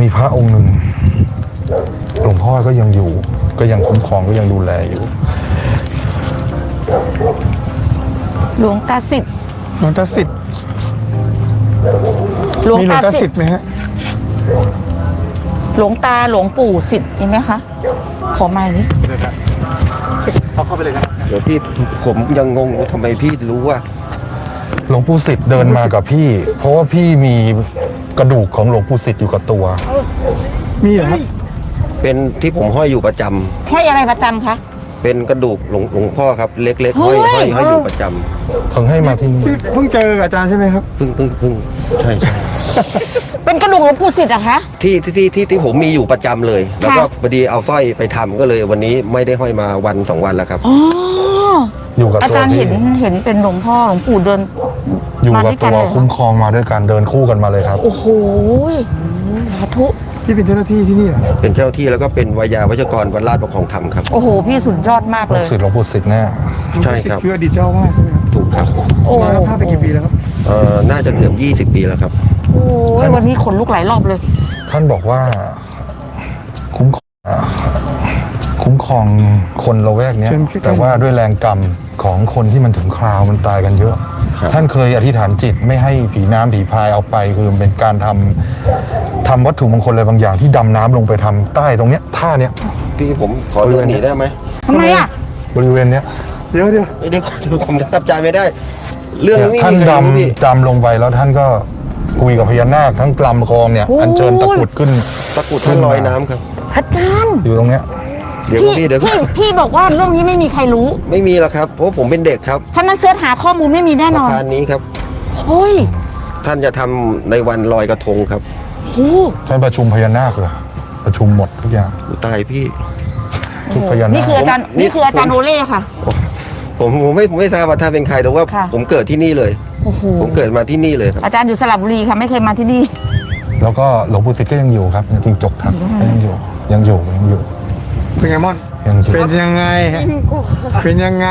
มีพระองค์หนึ่งหลวงพ่อก็ยังอยู่ ก็ยังคุ้มครองก็ยังดูแลอยู่ หลวงตาสิบหลวงตาสิทธิ์หลวงมีหลวตางตาสิสิบทธิ์ไหมฮะหลวงตาหลวงปู่สิบมีไหมคะ ขอไม้นี้เดี๋ยวพี่ผมยังงงว่าทำไมพี่รู้ว่า หลวงปู่สิทธิ์เดินมากับพี่ เพราะว่าพี่มี กระดูกของหลวงปู่สิทธิ์อยู่กับตัว มีเหรอครับเป็นที่ผมห้อยอยู่ประจำห้อยอะไรประจำคะ เป็นกระดูกหลวงหลวงพ่อครับ เล็กๆห้อยเฮ้ห้อย ยห้อยอยู่ประจำเขาให้มาที่นี่พี่เพิ่งเจอกับอาจารย์ใช่ไหมครับเพิ่งเพิ่งเพิ่งใช่ใช่เป็นกระดูกหลวงปู่สิทธิ์อะคะ ที่ที่ที่ที่ที่ผมมีอยู่ประจำเลย แล้วก็พอดีเอาสร้อยไปทำก็เลยวันนี้ไม่ได้ห้อยมาวันสองวันแล้วครับ อ๋อ อยู่กับอาตัวจารย์พี่เห็นเห็นเป็นหลวงพ่อหลวงปู่เดิน อยู่มากับด้วยกัตันวเลยเหรอคุ้มครองมาด้วยกันเดินคู่กันมาเลยครับ โอ้โหสาธุที่เป็นเจ้าหน้าที่ที่นี่เหรอเป็นเจ้าที่แล้วก็เป็นวายาวัชกรวัดราชประคองธรรมครับ โอ้โห พี่สุดยอดมากลูเลกยศิษย์หลวงปู่สิทธิ์แน่ใช่ครับคืออดีตเจ้าอาวาสใช่ไหมครับถูกครับโอ้มาแล้วภาพไปกี่ปีแล้วครับเอ่อน่าจะเกือบ20 ปีแล้วครับโหวันนี้ขนลุกหลายรอบเลย ท่านบอกว่าคุ้มครองอ่าคุ้มครองคนละแวกเนี้ยเชิญขึ้นแต่ว่าด้วยแรงกรรมของคนที่มันถึงคราวมันตายกันเยอะ ครับท่านเคยอธิษฐานจิตไม่ให้ผีน้ำผีพายเอาไป คือมันเป็นการทำทำวัตถุมงคลอะไรบางอย่างที่ดำน้ำลงไปทำใต้ตรงเนี้ยท่าเนี้ยพี่ผมขอเดินหนีได้ไหมทำไมอะบริเวณเนี้ยเดี๋ยวเดี๋ยวไม่ได้ขอผมทับใจไม่ได้ เรื่องเนี่ยนี้ท่านมีใครรู้พี่ดำดำลงไปแล้วท่านก็คุยกับพญานาคทั้งกลำกองเนี่ยอัญเชิญตะกรุดขึ้นตะกรุดท่านลอยน้ำครับ อาจารย์อยู่ตรงเนี้ย เดี๋ยวพี่พี่เดี๋ยวพี่พี่บอกว่าเรื่องนี้ไม่มีใครรู้ ไม่มีหรอกครับเพราะผมเป็นเด็กครับฉะนั้นเสิร์ชหาข้อมูลไม่มีแน่นอนทานนี้ครับ เฮ้ยท่านจะทำในวันลอยกระทงครับโหท่านประชุมพญานาคเหรอประชุมหมดทุกอย่างอุยตายพี่ ทุกพญานาคนี่คืออาจารย์ผม นี่คืออาจารย์ผมโอเล่ค่ะ ผมผมไม่ผมไม่ทราบว่าท่านเป็นใครแต่ว่า ค่ะ ผมเกิดที่นี่เลย โอ้โหผมเกิดมาที่นี่เลยครับอาจารย์อยู่สระบุรีค่ะไม่เคยมาที่นี่ แล้วก็หลวงปู่สิทธิ์ก็ยังอยู่ครับจริงจกทักก็ยังอยู่ยังอยู่ยังอยู่ เป็นไงม่อนยังอยู่เป็นยังไง เป็นยังไง